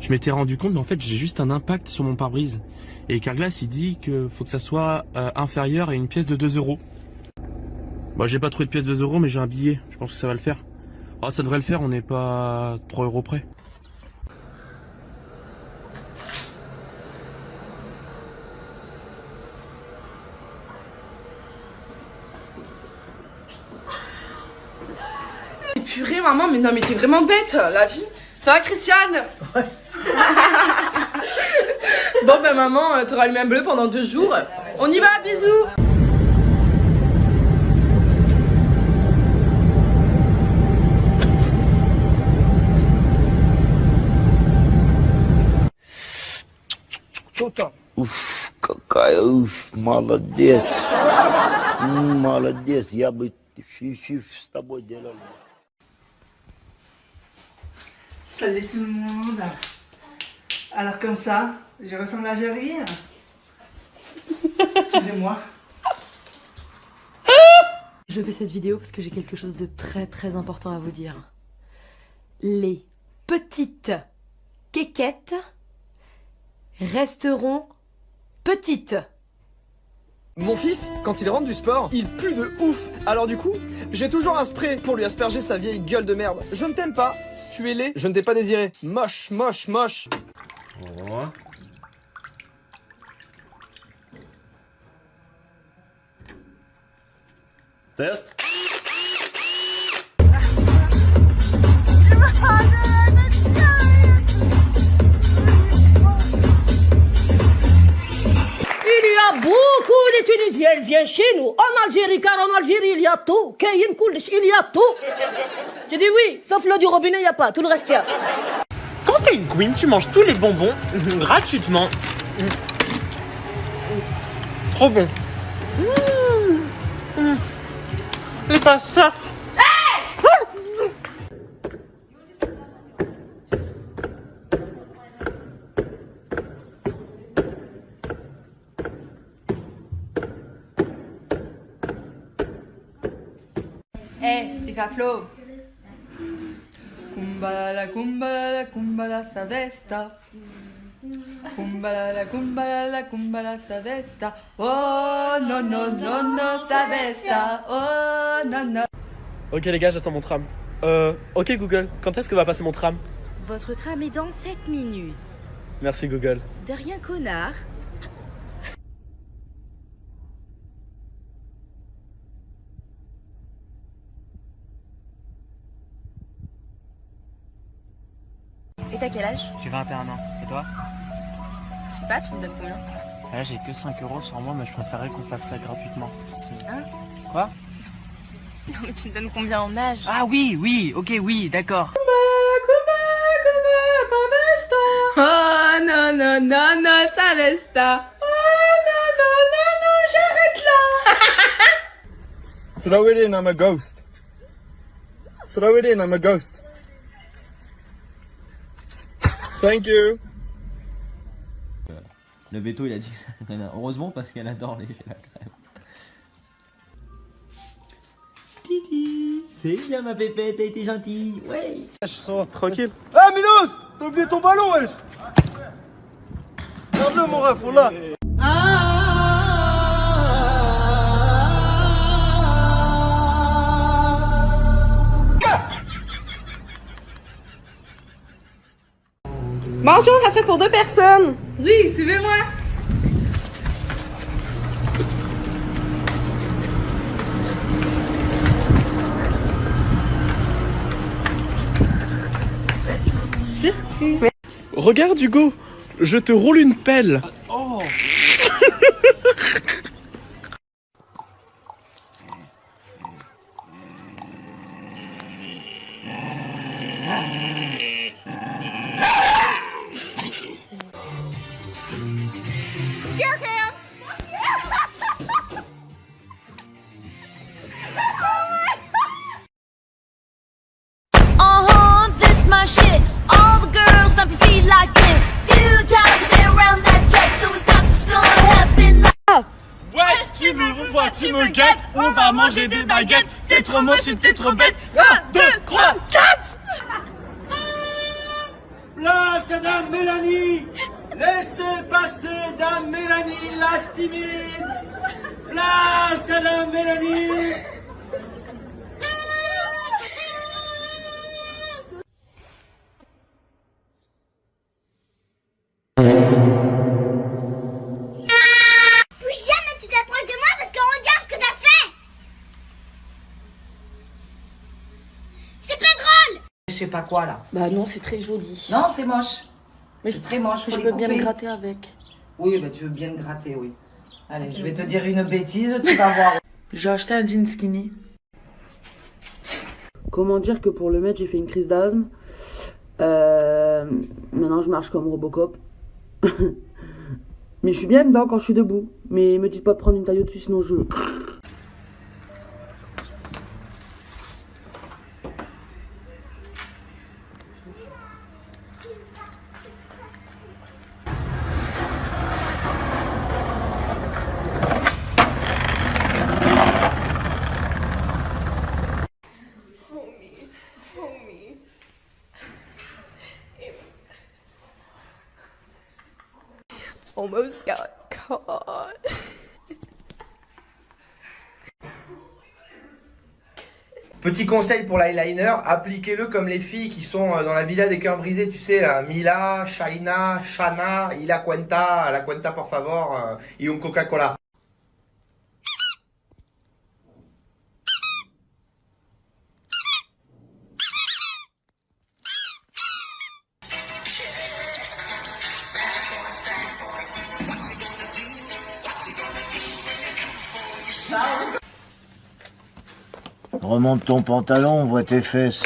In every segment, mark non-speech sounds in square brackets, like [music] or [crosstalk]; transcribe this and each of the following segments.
Je m'étais rendu compte, mais en fait, j'ai juste un impact sur mon pare-brise. Et Carglass, il dit que faut que ça soit euh, inférieur à une pièce de 2 euros. Bon, j'ai pas trouvé de pièce de 2 euros, mais j'ai un billet. Je pense que ça va le faire. Ah, ça devrait le faire, on n'est pas 3 euros près. purée, maman, mais non, mais t'es vraiment bête, la vie. Ça va, Christiane [laughs] Bon, ben, maman, euh, t'auras le même bleu pendant deux jours. On y va, bisous Уф, какая уф, молодец. М, Молодец, я бы фи-фи с тобой делал. Salut tout le monde. Alors comme ça, je ressemble à Jerry. Excusez-moi. Je fais cette vidéo parce que j'ai quelque chose de très très important à vous dire. Les petites quéquettes resteront petites. Mon fils, quand il rentre du sport, il pue de ouf. Alors du coup, j'ai toujours un spray pour lui asperger sa vieille gueule de merde. Je ne t'aime pas, tu es laid, je ne t'ai pas désiré. Moche, moche, moche. Test. Il y a de Tunisiens viennent chez nous, en Algérie, car en Algérie, il y a tout. Koulish, il y a tout. J'ai dit oui, sauf l'eau du robinet, il n'y a pas. Tout le reste, il y a. Quand t'es une queen, tu manges tous les bonbons gratuitement. Trop bon. C'est pas ça. Eh, hey, Flo. Kumbala, kumbala, kumbala, sa vesta. Kumbala, kumbala, kumbala, sa vesta. Oh, non, non, non, non, sa vesta. Oh, non, non. Ok les gars, j'attends mon tram. Euh, ok Google, quand est-ce que va passer mon tram? Votre tram est dans 7 minutes. Merci Google. De rien, connard. T'as quel âge? J'ai 21 ans. Et toi? Je sais pas, tu me donnes combien? Là, j'ai que 5 euros sur moi, mais je préférerais qu'on fasse ça gratuitement. Hein? Quoi? Non mais tu me donnes combien en âge? Ah oui, oui, ok, oui, d'accord. Oh, non, non, non, non, sa vesta. Oh, non, non, non, non, j'arrête là. Throw it in, I'm a ghost. Throw it in, I'm a ghost. Thank you. Le veto, il a dit Heureusement parce qu'elle adore les la crème. Titi, c'est bien ma pépette, t'as été gentille, ouais. Tranquille. Ah, Milos T'as oublié ton ballon, wesh Regarde-le, mon ref, on l'a. Bonjour, ça serait pour deux personnes. Oui, suivez-moi. Juste. Regarde Hugo, je te roule une pelle. Oh [laughs] me revois, tu me guettes, on va manger des baguettes. T'es trop moche t'es trop bête. 1, 2, 3, 4 Place à Dame Mélanie. Laissez passer Dame Mélanie, la timide. Place à Dame Mélanie pas quoi là. Bah non, c'est très joli. Non, c'est moche. Mais c'est très moche. faut je les peux bien couper. le gratter avec. Oui, bah tu veux bien le gratter, oui. Allez, je vais te dire une bêtise, tu vas voir. [laughs] J'ai acheté un jean skinny. Comment dire que pour le mettre, j'ai fait une crise d'asthme. Euh, maintenant, je marche comme Robocop. [laughs] Mais je suis bien dedans quand je suis debout. Mais me dites pas de prendre une taille au-dessus, sinon je. [laughs] Petit conseil pour l'eyeliner, appliquez-le comme les filles qui sont euh, dans la villa des cœurs brisés, tu sais, Mila, Shaina, Shana, Ila Cuenta, la Cuenta por favor, euh, et un Coca-Cola. Remonte ton pantalon, on voit tes fesses.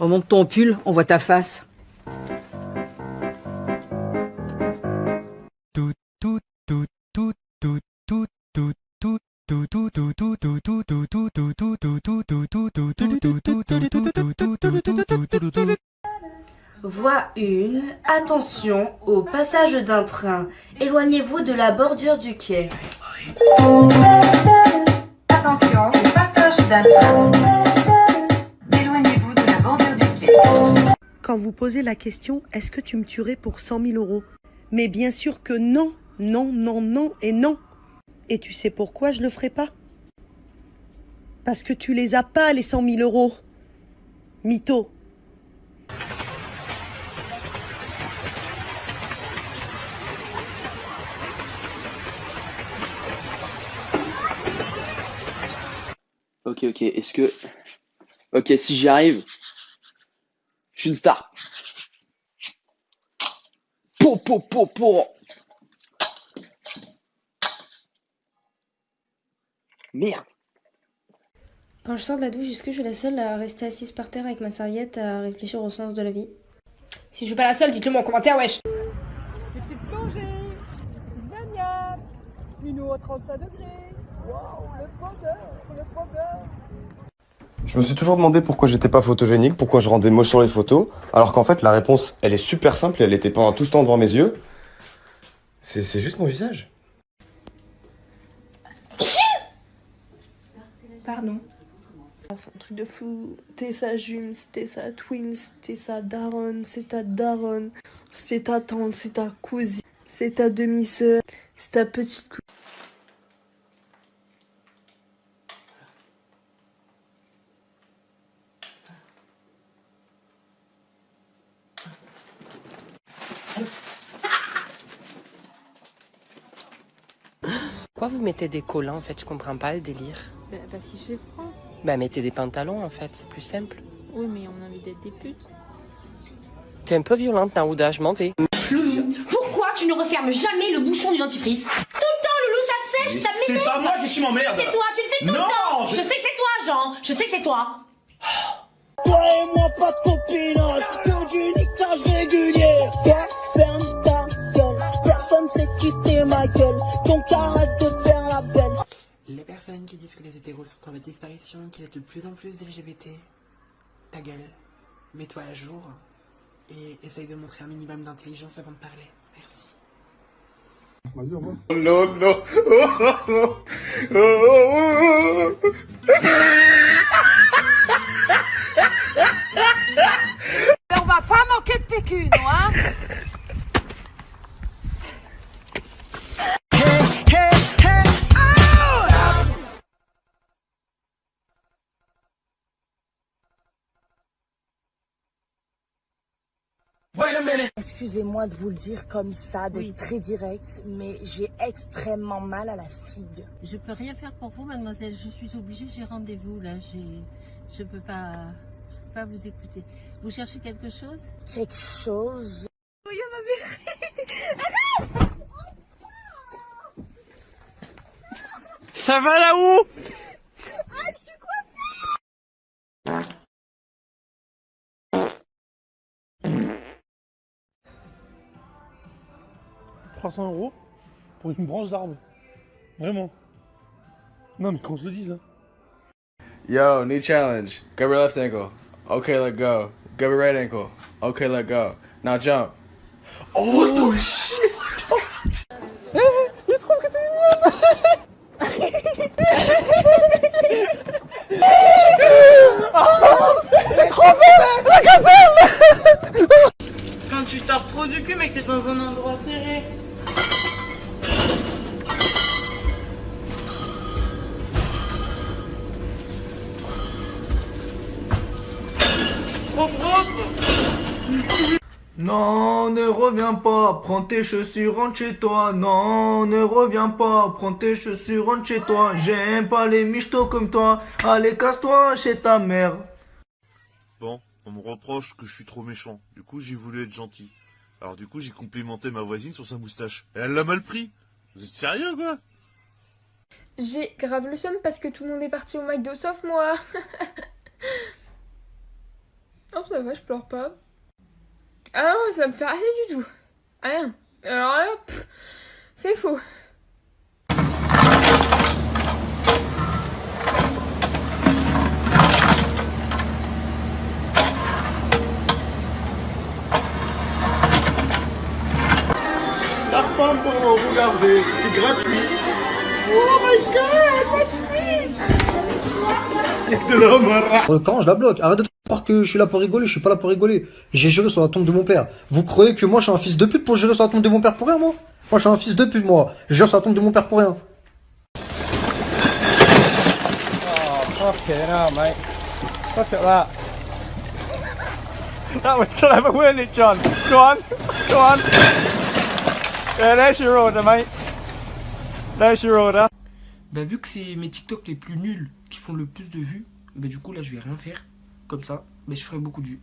Remonte ton pull, on voit ta face. Voie 1. Attention au passage d'un train. Éloignez-vous de la bordure du quai. Quand vous posez la question, est-ce que tu me tuerais pour 100 000 euros? Mais bien sûr que non, non, non, non et non. Et tu sais pourquoi je le ferai pas? Parce que tu les as pas, les 100 000 euros. Mytho. Ok, ok, est-ce que... Ok, si j'y arrive, je suis une star. Po, po, po, po. Merde. Quand je sors de la douche, est-ce que je suis la seule à rester assise par terre avec ma serviette à réfléchir au sens de la vie? Si je suis pas la seule, dites-le moi en commentaire, wesh Petite plongée, baignade, une eau à 35 degrés. Je me suis toujours demandé pourquoi j'étais pas photogénique, pourquoi je rendais moche sur les photos, alors qu'en fait la réponse elle est super simple et elle était pendant tout ce temps devant mes yeux. C'est c'est juste mon visage. Pardon. C'est un truc de fou. T'es sa jume, t'es sa twins, t'es sa daronne, c'est ta daronne, c'est ta tante, c'est ta cousine, c'est ta demi-sœur, c'est ta petite cousine. Pourquoi vous mettez des collants en fait? Je comprends pas le délire. Bah, parce qu'il fait froid. Bah mettez des pantalons en fait, c'est plus simple. Oui, mais on a envie d'être des putes. T'es un peu violente, Naouda, je m'en vais. Loulou, pourquoi tu ne refermes jamais le bouchon du dentifrice? Tout le temps, Loulou, ça sèche, Mais ça c'est m'énerve pas moi qui suis m'emmerde. C'est toi, tu le fais tout Non, le temps je- Je sais que c'est toi, Jean Je sais que c'est toi Toi et moi, pas de copinage, que du niquage régulier. Ferme ta gueule, personne sait quitter ma gueule. Donc arrête personnes qui disent que les hétéros sont en voie de disparition, qu'il y a de plus en plus d'LGBT, ta gueule, mets-toi à jour et essaye de montrer un minimum d'intelligence avant de parler. Merci. Non, non. [laughs] On va pas manquer de PQ, non, hein Excusez-moi de vous le dire comme ça, d'être très direct, mais j'ai extrêmement mal à la figue. Je peux rien faire pour vous, mademoiselle. Je suis obligée, j'ai rendez-vous là. J'ai, je peux pas, je peux pas vous écouter. Vous cherchez quelque chose? Quelque chose Ça va là-haut? 300 euros pour une branche d'arbre. Vraiment. Non, mais qu'on se le dise. Hein. Yo, knee challenge. Grab your left ankle. Okay, let go. Grab your right ankle. Okay, let go. Now jump. Oh, shit! Trop propre Non, ne reviens pas, prends tes chaussures, rentre chez toi. Non, ne reviens pas, prends tes chaussures, rentre chez toi. J'aime pas les michtos comme toi. Allez, casse-toi chez ta mère. Bon, on me reproche que je suis trop méchant. Du coup, j'ai voulu être gentil. Alors du coup, j'ai complimenté ma voisine sur sa moustache. Et elle l'a mal pris. Vous êtes sérieux, quoi? J'ai grave le seum parce que tout le monde est parti au McDo sauf moi. [laughs] oh ça va, je pleure pas. Ah non, ça me fait rien du tout. Rien. Alors là, c'est faux. Starpam pour regarder, c'est gratuit. Oh my god, what's this? Euh, Quand je la bloque, arrête de croire que je suis là pour rigoler, je suis pas là pour rigoler. J'ai juré sur la tombe de mon père. Vous croyez que moi je suis un fils de pute pour jurer sur la tombe de mon père pour rien, moi? Moi je suis un fils de pute, moi. Je jure sur la tombe de mon père pour rien. Oh, fucking hell, mate. Look at that. That was clever, weren't it, John? Go on, go on. Yeah, there's your order, mate. There's your order. Bah vu que c'est mes TikTok les plus nuls qui font le plus de vues, bah du coup là je vais rien faire comme ça, mais je ferai beaucoup de.